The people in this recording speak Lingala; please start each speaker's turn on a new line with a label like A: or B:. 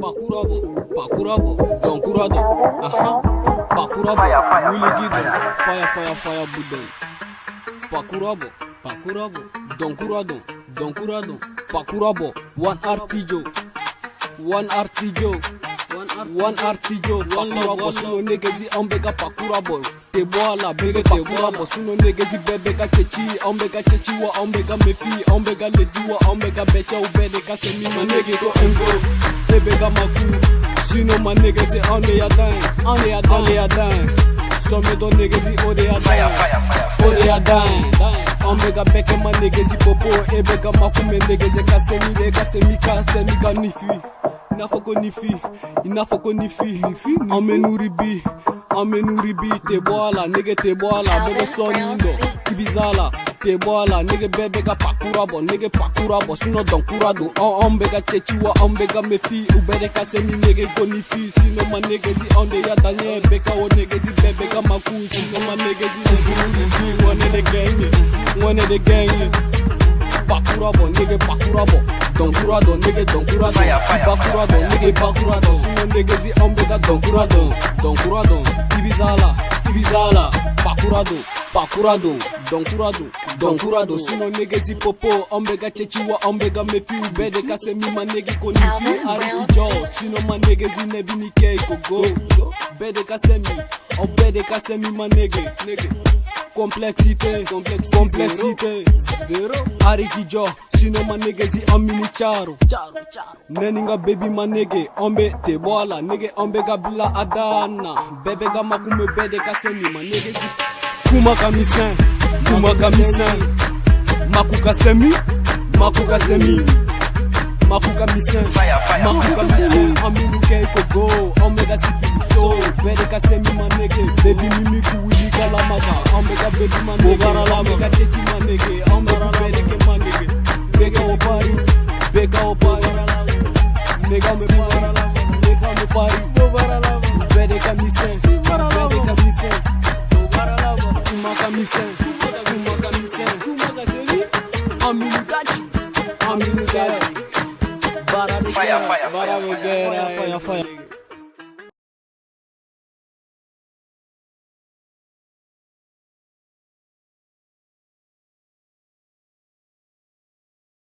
A: Pakurabo, Pakurabo, Konkurado, aha, Pakurabo, Wuligido, Fire, Fire, Fire Budon, Pakurabo, Pakurabo, Donkurado, Donkurado, Pakurabo, One Artijo, One Artijo, One Artijo, One Artijo, One Love, One Niggazi, Umbega, Pakurabo. te bɔ a la bere te bɔ a mɔ sinɔ negezi bɛɛ bɛ ka cɛci ye anw bɛ ka cɛci wa anw bɛ ka mefi ye anw bɛ ka ledi wa anw bɛ ka bɛɛcɛw bɛɛ de ka se min ma nege ko engo e bɛ ka maku sinɔ ma negezi anw de y'a dan ye anw de y'a dan de y'a dan ye sɔmi dɔ negezi o de y'a dan ye o de y'a dan ye anw bɛ ka bɛɛ kɛ ma negezi popo e bɛ ka maku mɛ negezi ka se min de ka se min ka se min ka nifi. inafoko nifi inafoko nifi amenuribi amenuribi tebwala nege tebwala bogo sɔnindo kibizala tebwala nege bɛɛ bɛ ka pakura bɔ nege pakura bɔ sinɔ dɔnkura don ɔn ɔn bɛ ka cɛci wa ɔn bɛ ka mefi u bɛ de ka se ni nege ko ni fi sinɔ ma negezi ɔn de ya ta ɲɛ bɛ ka o negezi bɛɛ bɛ ka maku sinɔ ma negezi negeuriji ŋɔne de gɛn ye ŋɔne de gɛn ye bakurabo nege bakurabo donkurado nege donkurado bakurado nege bakurado sumo negezi ombeka donkurado donkurado ibizala ibizala bakurado bakurado donkurado donkurado sumo negezi popo ombeka chechiwa ombeka mefi ubede kase mima negi konifi ari ijo sino ma negezi nebinike ikogo bede kasemi obede kasemi ma nege nege complexité complexité zero ariki jo sino manege zi amini caro neni nga bebi manege ombe te bwala nege ombe ga bila adana bebe ga makume bede ka semi manege zi kuma ka misin kuma ka misin maku ka semi maku ka semi maku ka misin maku ka misin amini ke kogo omega sipi baba Omega baby manege Omega chechi manege Omega bereke manege Bega opari Bega opari Nega me pari Nega me pari Bereka misen Bereka misen Kumaka misen Kumaka misen Kumaka seri Aminu dachi Aminu dachi Bara de fire, fire, fire, fire, fire, fire, fire.